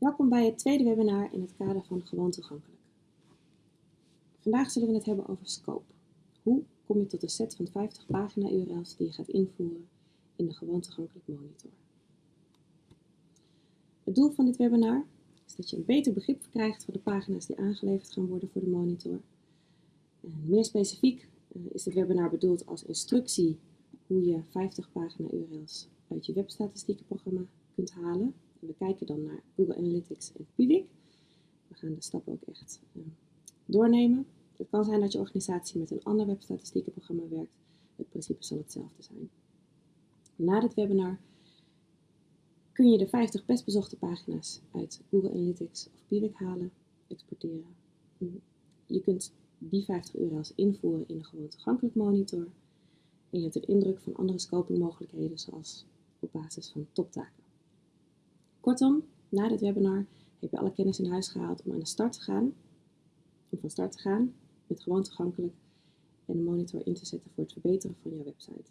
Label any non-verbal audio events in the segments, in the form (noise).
Welkom bij het tweede webinar in het kader van Gewoon Toegankelijk. Vandaag zullen we het hebben over Scope. Hoe kom je tot een set van 50 pagina-URL's die je gaat invoeren in de Gewoon Toegankelijk monitor? Het doel van dit webinar is dat je een beter begrip krijgt van de pagina's die aangeleverd gaan worden voor de monitor. En meer specifiek uh, is dit webinar bedoeld als instructie hoe je 50 pagina-URL's uit je webstatistiekenprogramma kunt halen we kijken dan naar Google Analytics en Piwik. We gaan de stappen ook echt uh, doornemen. Het kan zijn dat je organisatie met een ander webstatistiekenprogramma werkt. Het principe zal hetzelfde zijn. Na dit webinar kun je de 50 best bezochte pagina's uit Google Analytics of Piwik halen, exporteren. Je kunt die 50 URL's invoeren in een gewoon toegankelijk monitor. En je hebt een indruk van andere scopingmogelijkheden, zoals op basis van toptaken. Kortom, na dit webinar heb je alle kennis in huis gehaald om aan de start te gaan, om van start te gaan met gewoon toegankelijk en de monitor in te zetten voor het verbeteren van jouw website.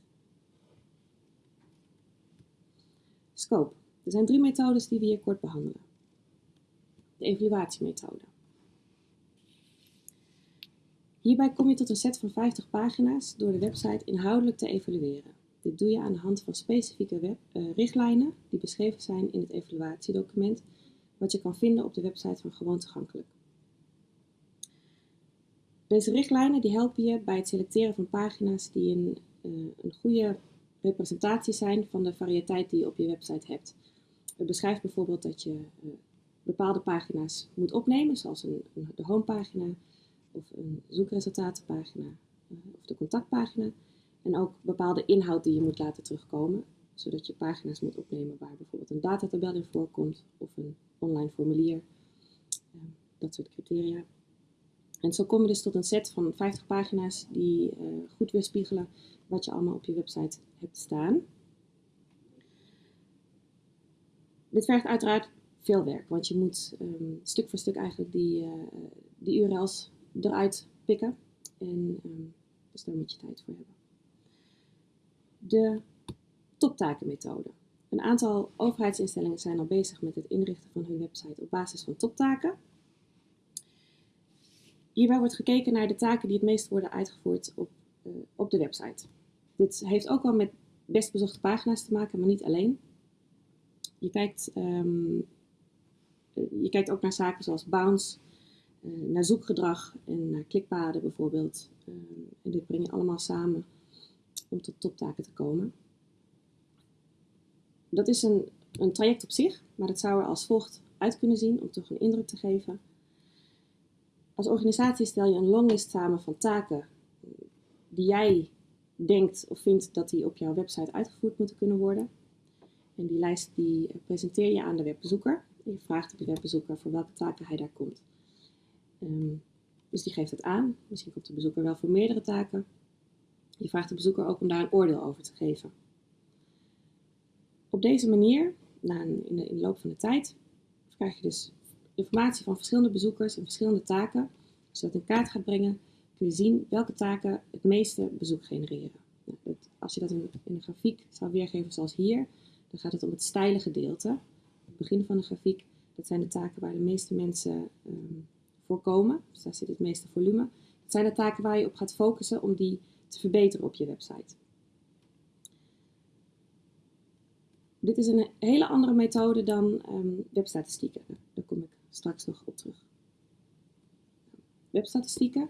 Scope. Er zijn drie methodes die we hier kort behandelen. De evaluatiemethode. Hierbij kom je tot een set van 50 pagina's door de website inhoudelijk te evalueren. Dit doe je aan de hand van specifieke uh, richtlijnen die beschreven zijn in het evaluatiedocument, wat je kan vinden op de website van Gewoon Toegankelijk. Deze richtlijnen die helpen je bij het selecteren van pagina's die een, uh, een goede representatie zijn van de variëteit die je op je website hebt. Het beschrijft bijvoorbeeld dat je uh, bepaalde pagina's moet opnemen, zoals de homepagina of een zoekresultatenpagina of de contactpagina. En ook bepaalde inhoud die je moet laten terugkomen, zodat je pagina's moet opnemen waar bijvoorbeeld een datatabel in voorkomt of een online formulier. Ehm, dat soort criteria. En zo kom je dus tot een set van 50 pagina's die uh, goed weerspiegelen wat je allemaal op je website hebt staan. Dit vergt uiteraard veel werk, want je moet um, stuk voor stuk eigenlijk die, uh, die URL's eruit pikken. En um, dus daar moet je tijd voor hebben de toptakenmethode. Een aantal overheidsinstellingen zijn al bezig met het inrichten van hun website op basis van toptaken. Hierbij wordt gekeken naar de taken die het meest worden uitgevoerd op, uh, op de website. Dit heeft ook wel met best bezochte pagina's te maken, maar niet alleen. Je kijkt, um, je kijkt ook naar zaken zoals bounce, uh, naar zoekgedrag en naar klikpaden bijvoorbeeld. Uh, en dit breng je allemaal samen om tot toptaken te komen. Dat is een, een traject op zich, maar dat zou er als volgt uit kunnen zien om toch een indruk te geven. Als organisatie stel je een longlist samen van taken die jij denkt of vindt dat die op jouw website uitgevoerd moeten kunnen worden. En die lijst die presenteer je aan de webbezoeker. Je vraagt de webbezoeker voor welke taken hij daar komt. Um, dus die geeft het aan. Misschien komt de bezoeker wel voor meerdere taken. Je vraagt de bezoeker ook om daar een oordeel over te geven. Op deze manier, in, de, loop van de tijd, krijg je dus informatie van verschillende bezoekers en verschillende taken. Als je dat in kaart gaat brengen, kun je zien welke taken het meeste bezoek genereren. Nou, als je dat in, een grafiek zou weergeven zoals hier, dan gaat het om het steile gedeelte. Het begin van de grafiek, dat zijn de taken waar de meeste mensen voor komen. Dus daar zit het meeste volume. Dat zijn de taken waar je op gaat focussen om die te verbeteren op je website. Dit is een hele andere methode dan um, webstatistieken. Daar kom ik straks nog op terug. Webstatistieken,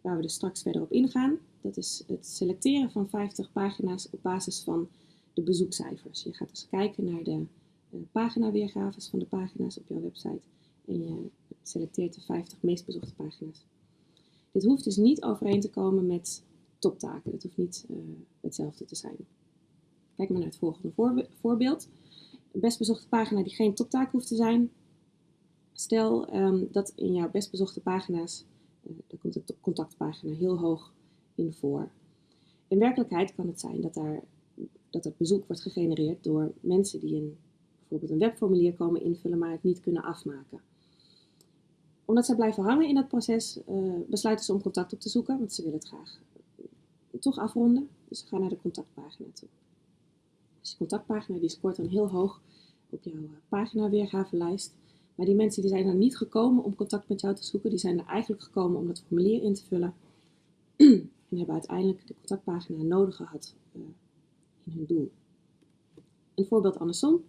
waar we dus straks verder op ingaan, dat is het selecteren van 50 pagina's op basis van de bezoekcijfers. Je gaat dus kijken naar de uh, paginaweergaves van de pagina's op jouw website en je selecteert de 50 meest bezochte pagina's. Dit hoeft dus niet overeen te komen met toptaken. Het hoeft niet uh, hetzelfde te zijn. Kijk maar naar het volgende voorbeeld. Een best bezochte pagina die geen toptaak hoeft te zijn. Stel um, dat in jouw best bezochte pagina's, uh, daar komt de contactpagina heel hoog in voor. In werkelijkheid kan het zijn dat, daar, dat het bezoek wordt gegenereerd door mensen die een, bijvoorbeeld een webformulier komen invullen, maar het niet kunnen afmaken omdat zij blijven hangen in dat proces, uh, besluiten ze om contact op te zoeken, want ze willen het graag toch afronden. Dus ga naar de contactpagina toe. Dus je contactpagina die scoort dan heel hoog op jouw pagina weergavelijst. Maar die mensen die zijn er niet gekomen om contact met jou te zoeken, die zijn er eigenlijk gekomen om dat formulier in te vullen. (clears throat) en hebben uiteindelijk de contactpagina nodig gehad uh, in hun doel. Een voorbeeld andersom.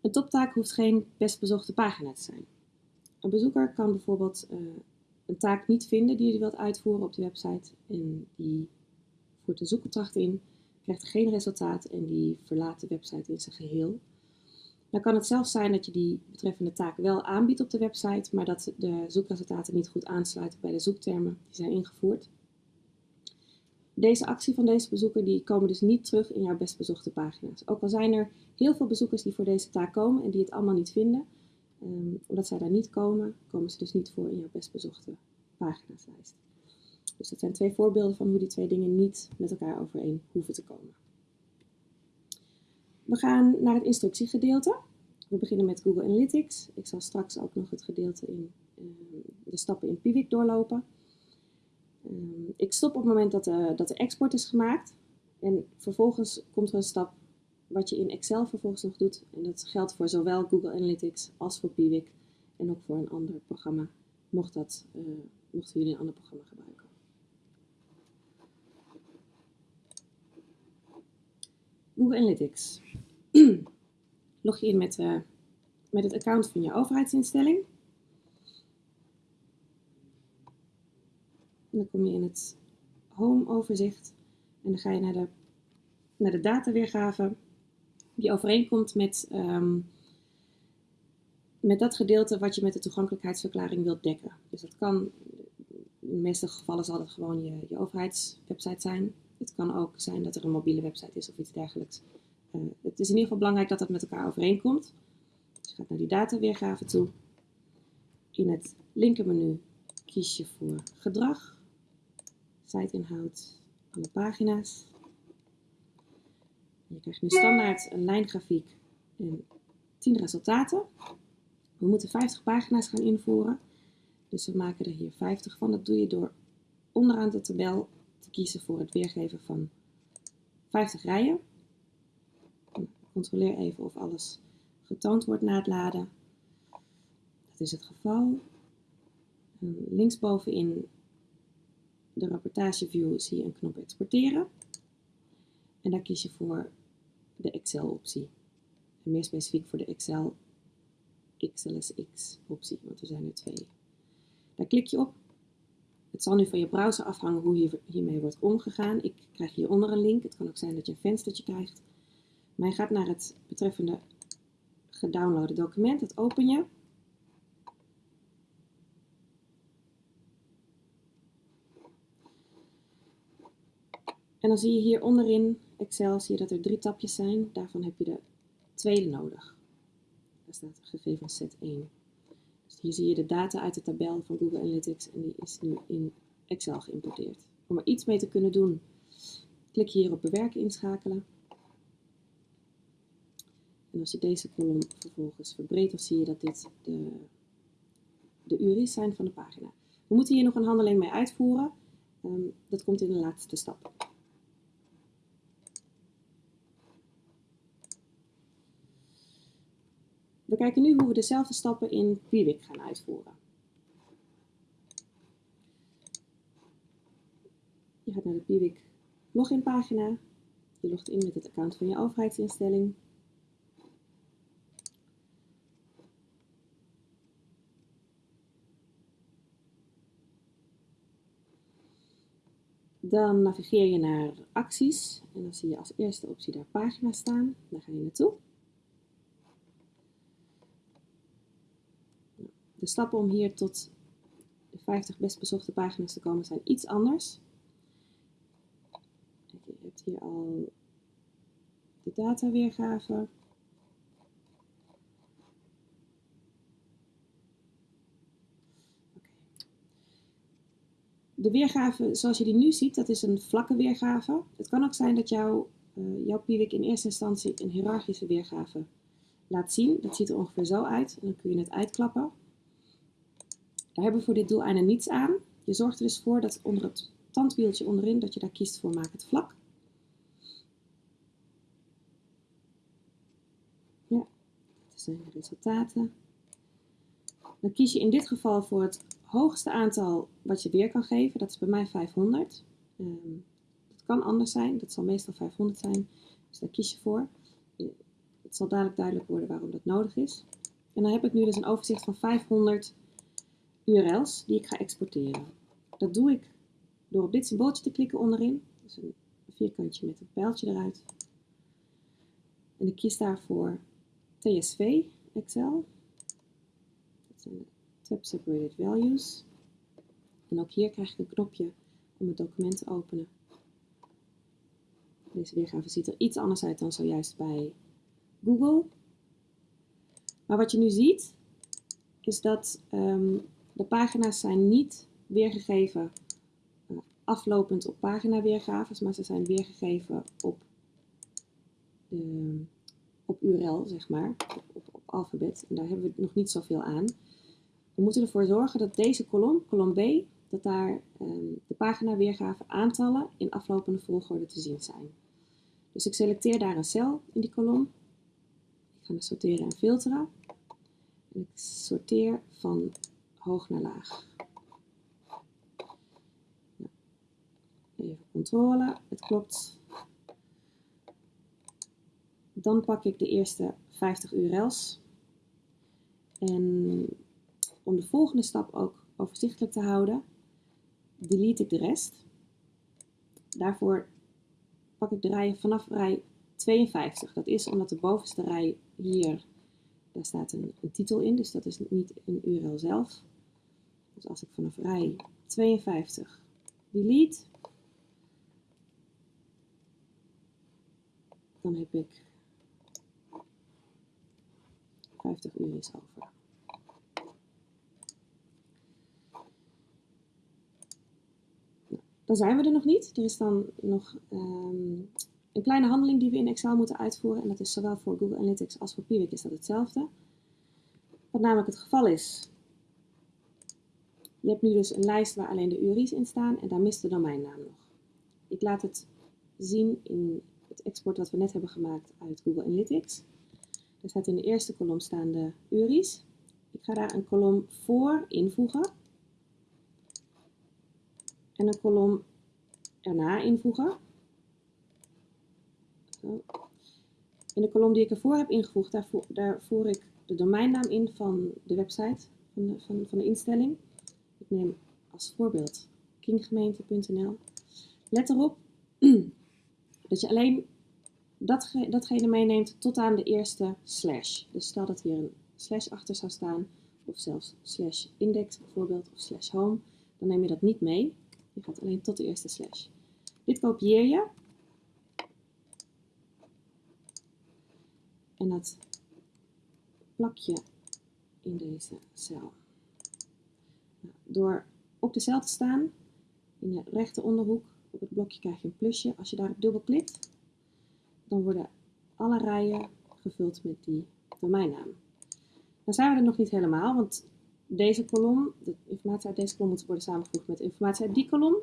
Een toptaak hoeft geen best bezochte pagina te zijn. Een bezoeker kan bijvoorbeeld uh, een taak niet vinden die je wilt uitvoeren op de website en die voert de zoekopdracht in, krijgt geen resultaat en die verlaat de website in zijn geheel. Dan kan het zelfs zijn dat je die betreffende taak wel aanbiedt op de website, maar dat de zoekresultaten niet goed aansluiten bij de zoektermen die zijn ingevoerd. Deze actie van deze bezoeker die komen dus niet terug in jouw best bezochte pagina's. Ook al zijn er heel veel bezoekers die voor deze taak komen en die het allemaal niet vinden, um, omdat zij daar niet komen, komen ze dus niet voor in jouw best bezochte paginaslijst. Dus dat zijn twee voorbeelden van hoe die twee dingen niet met elkaar overeen hoeven te komen. We gaan naar het instructiegedeelte. We beginnen met Google Analytics. Ik zal straks ook nog het gedeelte in uh, de stappen in Piwik doorlopen. Uh, ik stop op het moment dat de, dat de export is gemaakt. En vervolgens komt er een stap wat je in Excel vervolgens nog doet. En dat geldt voor zowel Google Analytics als voor Piwik. En ook voor een ander programma, mocht dat, uh, mochten jullie een ander programma gebruiken. Google Analytics. (clears throat) Log je in met, uh, met het account van je overheidsinstelling. En dan kom je in het Home overzicht en dan ga je naar de, naar de dataweergave die overeenkomt met, um, met dat gedeelte wat je met de toegankelijkheidsverklaring wilt dekken. Dus dat kan, in de meeste gevallen zal het gewoon je, je overheidswebsite zijn. Het kan ook zijn dat er een mobiele website is of iets dergelijks. Uh, het is in ieder geval belangrijk dat dat met elkaar overeenkomt. Dus je gaat naar die dataweergave toe. In het linkermenu kies je voor gedrag, siteinhoud, alle pagina's. Je krijgt nu standaard een lijngrafiek en 10 resultaten. We moeten 50 pagina's gaan invoeren. Dus we maken er hier 50 van. Dat doe je door onderaan de tabel te kiezen voor het weergeven van 50 rijen. Controleer even of alles getoond wordt na het laden. Dat is het geval. Linksbovenin de rapportageview zie je een knop exporteren. En daar kies je voor de Excel optie. En meer specifiek voor de Excel XLSX optie, want er zijn er twee. Daar klik je op. Het zal nu van je browser afhangen hoe hier, hiermee wordt omgegaan. Ik krijg hieronder een link. Het kan ook zijn dat je een venstertje krijgt. Maar je gaat naar het betreffende gedownloade document. Dat open je. En dan zie je hier onderin Excel zie je dat er drie tapjes zijn. Daarvan heb je de tweede nodig. Daar staat gegevens set 1. Dus hier zie je de data uit de tabel van Google Analytics en die is nu in Excel geïmporteerd. Om er iets mee te kunnen doen, klik hier op bewerken inschakelen. En als je deze kolom vervolgens verbreedt, dan zie je dat dit de, de URI's zijn van de pagina. We moeten hier nog een handeling mee uitvoeren. Um, dat komt in de laatste stap. We kijken nu hoe we dezelfde stappen in Piwik gaan uitvoeren. Je gaat naar de Piwik login pagina. Je logt in met het account van je overheidsinstelling. Dan navigeer je naar acties en dan zie je als eerste optie daar pagina staan. Daar ga je naartoe. De stappen om hier tot de 50 best bezochte pagina's te komen zijn iets anders. Je hebt hier al de dataweergave. De weergave zoals je die nu ziet, dat is een vlakke weergave. Het kan ook zijn dat jouw, uh, jouw in eerste instantie een hiërarchische weergave laat zien. Dat ziet er ongeveer zo uit en dan kun je het uitklappen. Daar hebben we voor dit doeleinde niets aan. Je zorgt er dus voor dat onder het tandwieltje onderin, dat je daar kiest voor maak het vlak. Ja, dat zijn de resultaten. Dan kies je in dit geval voor het hoogste aantal wat je weer kan geven. Dat is bij mij 500. Um, dat kan anders zijn, dat zal meestal 500 zijn. Dus daar kies je voor. Het zal dadelijk duidelijk worden waarom dat nodig is. En dan heb ik nu dus een overzicht van 500 URL's die ik ga exporteren. Dat doe ik door op dit symbooltje te klikken onderin. Dus een vierkantje met een pijltje eruit. En ik kies daarvoor TSV Excel. Dat zijn de Tab Separated Values. En ook hier krijg ik een knopje om het document te openen. Deze weergave ziet er iets anders uit dan zojuist bij Google. Maar wat je nu ziet, is dat um, de pagina's zijn niet weergegeven uh, aflopend op paginaweergaves, maar ze zijn weergegeven op, de, op URL, zeg maar, op, alfabet. En daar hebben we nog niet zoveel aan. We moeten ervoor zorgen dat deze kolom, kolom B, dat daar um, de paginaweergave aantallen in aflopende volgorde te zien zijn. Dus ik selecteer daar een cel in die kolom. Ik ga naar sorteren en filteren. En ik sorteer van hoog naar laag. Even controle, het klopt. Dan pak ik de eerste 50 URL's. En om de volgende stap ook overzichtelijk te houden, delete ik de rest. Daarvoor pak ik de rij vanaf rij 52. Dat is omdat de bovenste rij hier, daar staat een titel in, dus dat is niet een URL zelf. Dus als ik vanaf rij 52 delete, dan heb ik 50 URL's over. dan zijn we er nog niet. Er is dan nog um, een kleine handeling die we in Excel moeten uitvoeren. En dat is zowel voor Google Analytics als voor Piwik is dat hetzelfde. Wat namelijk het geval is. Je hebt nu dus een lijst waar alleen de URI's in staan en daar mist de domeinnaam nog. Ik laat het zien in het export wat we net hebben gemaakt uit Google Analytics. Er staat in de eerste kolom staan de URI's. Ik ga daar een kolom voor invoegen en een kolom erna invoegen. Zo. In de kolom die ik ervoor heb ingevoegd, daar, voer, ik de domeinnaam in van de website, van van, van de instelling. Neem als voorbeeld kinggemeente.nl. Let erop (clears throat) dat je alleen datge, datgene meeneemt tot aan de eerste slash. Dus stel dat hier een slash achter zou staan, of zelfs slash index bijvoorbeeld, of slash home, dan neem je dat niet mee. Je gaat alleen tot de eerste slash. Dit kopieer je. En dat plak je in deze cel. Door op de cel te staan, in de rechter onderhoek, op het blokje krijg je een plusje. Als je daarop dubbelklikt, dan worden alle rijen gevuld met die domeinnaam. Dan zijn we er nog niet helemaal, want deze kolom, de informatie uit deze kolom moet worden samengevoegd met de informatie uit die kolom.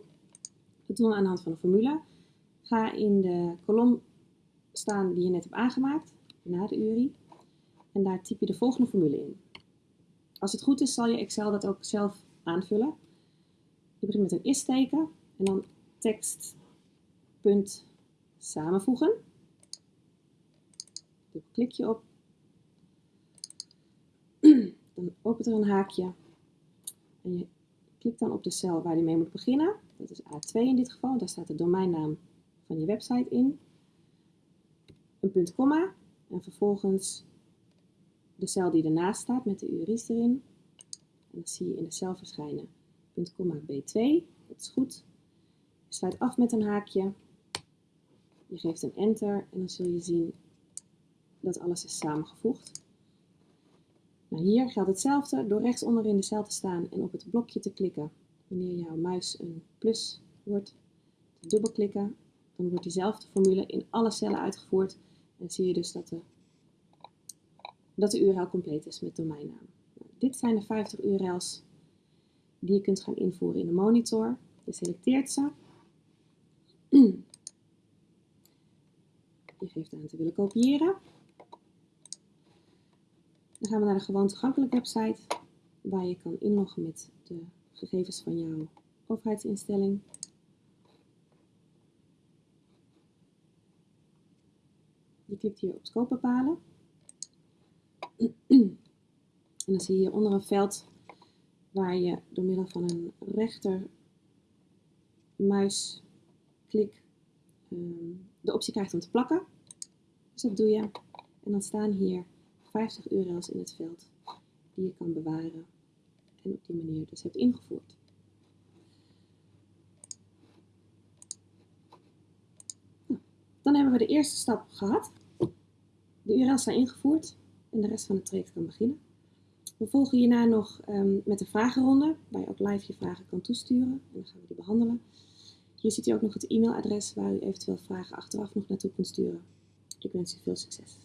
Dat doen we aan de hand van een formule. Ga in de kolom staan die je net hebt aangemaakt, na de URI. En daar typ je de volgende formule in. Als het goed is, zal je Excel dat ook zelf aanvullen. Je begint met een is-teken en dan tekst punt samenvoegen. Daar klik je op (clears throat) dan opent er een haakje en je klikt dan op de cel waar die mee moet beginnen. Dat is A2 in dit geval, daar staat de domeinnaam van je website in. Een punt komma en vervolgens de cel die ernaast staat met de URI's erin. En dat zie je in de cel verschijnen. Punt komma B2, dat is goed. Je sluit af met een haakje. Je geeft een enter en dan zul je zien dat alles is samengevoegd. Nou, hier geldt hetzelfde door rechts onderin de cel te staan en op het blokje te klikken. Wanneer jouw muis een plus wordt, dubbelklikken, dan wordt diezelfde formule in alle cellen uitgevoerd. En zie je dus dat de, dat de URL compleet is met domeinnaam. Dit zijn de 50 URL's die je kunt gaan invoeren in de monitor. Je selecteert ze. (clears throat) Je geeft aan te willen kopiëren. Dan gaan we naar de gewoon toegankelijke website. waar je kan inloggen met de gegevens van jouw overheidsinstelling. Je klikt hier op scope bepalen. En dan zie je onder een veld waar je door middel van een rechter muisklik um, de optie krijgt om te plakken. Dus dat doe je. En dan staan hier 50 URL's in het veld die je kan bewaren en op die manier dus hebt ingevoerd. Nou, dan hebben we de eerste stap gehad. De URL's zijn ingevoerd en de rest van het traject kan beginnen. We volgen hierna nog um, met de vragenronde, waar je ook live je vragen kan toesturen. En dan gaan we die behandelen. Hier ziet u ook nog het e-mailadres waar u eventueel vragen achteraf nog naartoe kunt sturen. Ik wens u veel succes.